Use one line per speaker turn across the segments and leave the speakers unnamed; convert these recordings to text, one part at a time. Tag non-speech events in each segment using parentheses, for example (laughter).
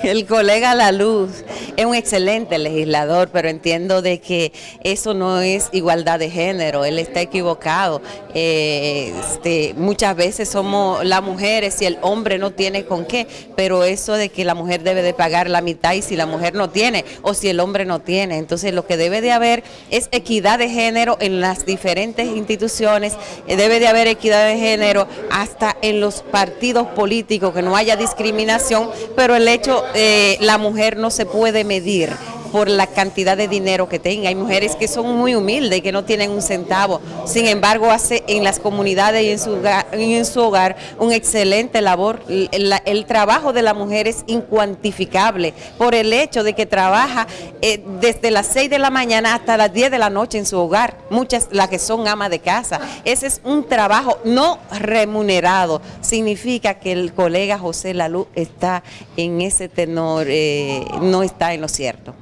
(laughs) El colega La Luz es un excelente legislador, pero entiendo de que eso no es igualdad de género, él está equivocado. Eh, este, muchas veces somos las mujeres y el hombre no tiene con qué, pero eso de que la mujer debe de pagar la mitad y si la mujer no tiene o si el hombre no tiene. Entonces lo que debe de haber es equidad de género en las diferentes instituciones, eh, debe de haber equidad de género hasta en los partidos políticos, que no haya discriminación, pero el hecho eh, la mujer no se puede medir por la cantidad de dinero que tenga. Hay mujeres que son muy humildes y que no tienen un centavo. Sin embargo, hace en las comunidades y en su hogar, en su hogar un excelente labor. El, trabajo de la mujer es incuantificable por el hecho de que trabaja eh, desde las 6 de la mañana hasta las 10 de la noche en su hogar. Muchas las que son amas de casa. Ese es un trabajo no remunerado. Significa que el colega José Lalú está en ese tenor, eh, no está en lo cierto.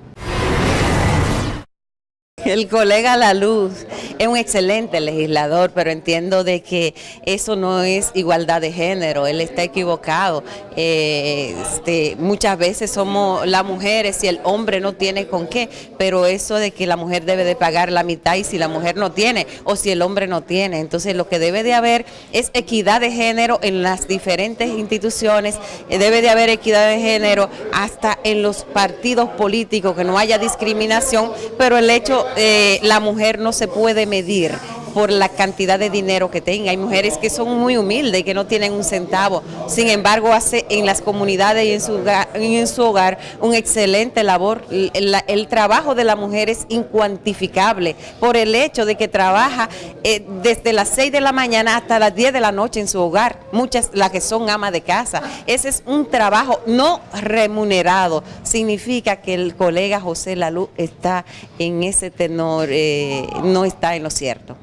El colega La Luz es un excelente legislador, pero entiendo de que eso no es igualdad de género, él está equivocado. Eh, este, muchas veces somos las mujeres y el hombre no tiene con qué, pero eso de que la mujer debe de pagar la mitad y si la mujer no tiene o si el hombre no tiene. Entonces lo que debe de haber es equidad de género en las diferentes instituciones, eh, debe de haber equidad de género hasta en los partidos políticos, que no haya discriminación, pero el hecho eh, la mujer no se puede medir por la cantidad de dinero que tenga. Hay mujeres que son muy humildes que no tienen un centavo. Sin embargo, hace en las comunidades y en su hogar, en su hogar un excelente labor. El, trabajo de la mujer es incuantificable por el hecho de que trabaja eh, desde las 6 de la mañana hasta las 10 de la noche en su hogar. Muchas las que son amas de casa. Ese es un trabajo no remunerado. Significa que el colega José Lalú está en ese tenor, eh, no está en lo cierto.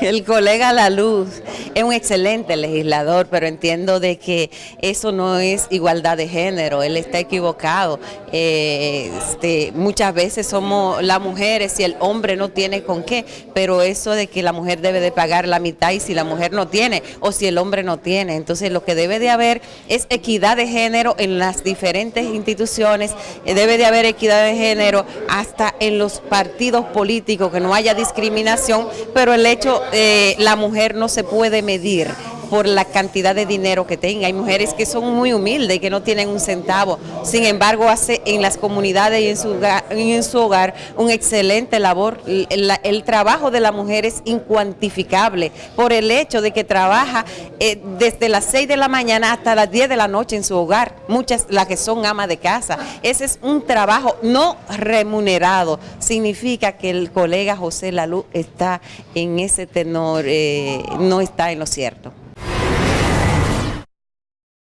El colega La Luz es un excelente legislador, pero entiendo de que eso no es igualdad de género, él está equivocado. Eh, este, muchas veces somos las mujeres y el hombre no tiene con qué, pero eso de que la mujer debe de pagar la mitad y si la mujer no tiene o si el hombre no tiene. Entonces lo que debe de haber es equidad de género en las diferentes instituciones, eh, debe de haber equidad de género hasta en los partidos políticos, que no haya discriminación, pero el hecho eh, la mujer no se puede medir por la cantidad de dinero que tenga. Hay mujeres que son muy humildes y que no tienen un centavo. Sin embargo, hace en las comunidades y en su hogar, en su hogar un excelente labor. El, trabajo de la mujer es incuantificable por el hecho de que trabaja eh, desde las 6 de la mañana hasta las 10 de la noche en su hogar. Muchas las que son amas de casa. Ese es un trabajo no remunerado. Significa que el colega José Lalú está en ese tenor, eh, no está en lo cierto.